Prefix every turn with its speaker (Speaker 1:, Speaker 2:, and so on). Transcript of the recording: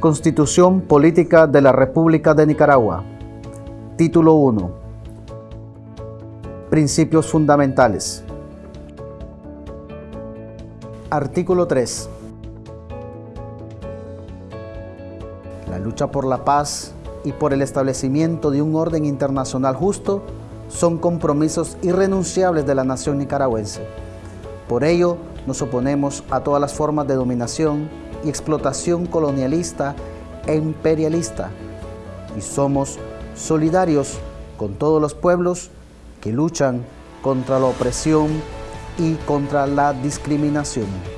Speaker 1: Constitución Política de la República de Nicaragua. Título 1. Principios fundamentales. Artículo 3. La lucha por la paz y por el establecimiento de un orden internacional justo son compromisos irrenunciables de la nación nicaragüense. Por ello, nos oponemos a todas las formas de dominación y explotación colonialista e imperialista y somos solidarios con todos los pueblos que luchan contra la opresión y contra la discriminación.